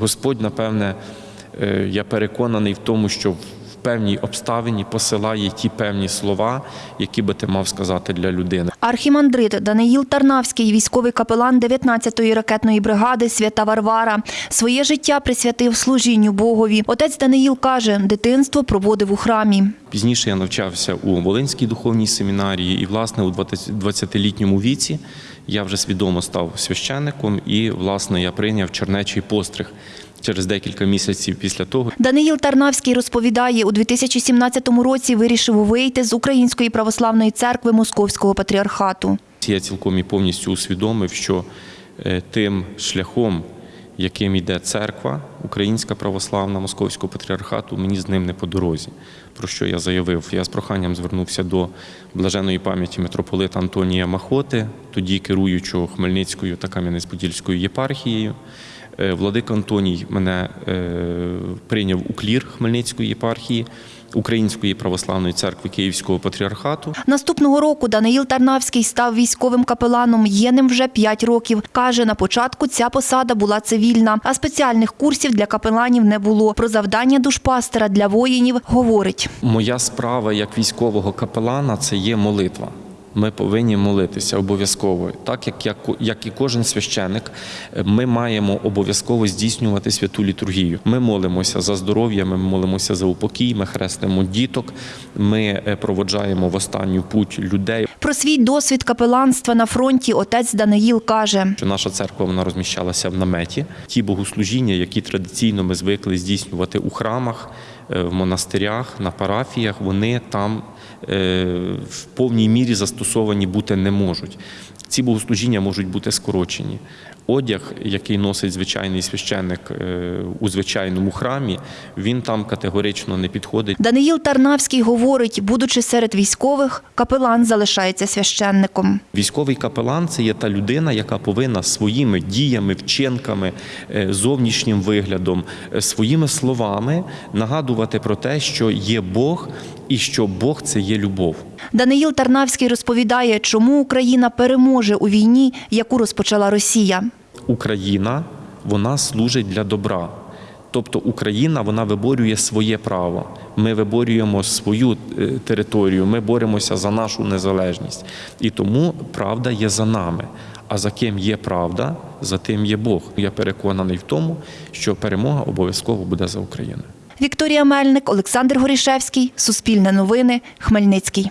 Господь, напевне, е, я переконаний в тому, що певній обставині посилає ті певні слова, які би ти мав сказати для людини. Архімандрит Даниїл Тарнавський, військовий капелан 19-ї ракетної бригади Свята Варвара, своє життя присвятив служінню Богові. Отець Даниїл каже, дитинство проводив у храмі. Пізніше я навчався у Волинській духовній семінарії, і, власне, у 20 20-літньому віці я вже свідомо став священником, і, власне, я прийняв чернечий постриг через декілька місяців після того. Даниїл Тарнавський розповідає, у 2017 році вирішив вийти з Української православної церкви Московського патріархату. Я цілком і повністю усвідомив, що е, тим шляхом, яким йде церква, Українська православна Московського патріархату, мені з ним не по дорозі. Про що я заявив? Я з проханням звернувся до блаженої пам'яті митрополита Антонія Махоти, тоді керуючого Хмельницькою та Кам'янець-Подільською єпархією. Е, Владика Антоній мене е, прийняв у клір Хмельницької єпархії Української православної церкви Київського патріархату. Наступного року Даниїл Тарнавський став військовим капеланом. Є ним вже 5 років. Каже, на початку ця посада була цивільна, а спеціальних курсів для капеланів не було. Про завдання душпастера для воїнів говорить. Моя справа як військового капелана це є молитва. Ми повинні молитися обов'язково. Так як, як, як і кожен священик, ми маємо обов'язково здійснювати святу літургію. Ми молимося за здоров'я, ми молимося за упокій, ми хрестимо діток, ми е, проводжаємо в останню путь людей. Про свій досвід капеланства на фронті отець Даниїл каже. Що наша церква вона розміщалася в наметі. Ті богослужіння, які традиційно ми звикли здійснювати у храмах, е, в монастирях, на парафіях, вони там е, в повній мірі застосовані бути не можуть. Ці богослужіння можуть бути скорочені. Одяг, який носить звичайний священник е, у звичайному храмі, він там категорично не підходить. Даниїл Тарнавський говорить, будучи серед військових, капелан залишається священником. Військовий капелан це є та людина, яка повинна своїми діями, вчинками, е, зовнішнім виглядом, е, своїми словами нагадувати про те, що є Бог і що Бог це є любов. Даниїл Тарнавський розповідає, чому Україна переможе у війні, яку розпочала Росія. Україна вона служить для добра. Тобто Україна вона виборює своє право. Ми виборюємо свою е, територію, ми боремося за нашу незалежність. І тому правда є за нами. А за ким є правда, за тим є Бог. Я переконаний в тому, що перемога обов'язково буде за Україною. Вікторія Мельник, Олександр Горішевський, Суспільне новини, Хмельницький.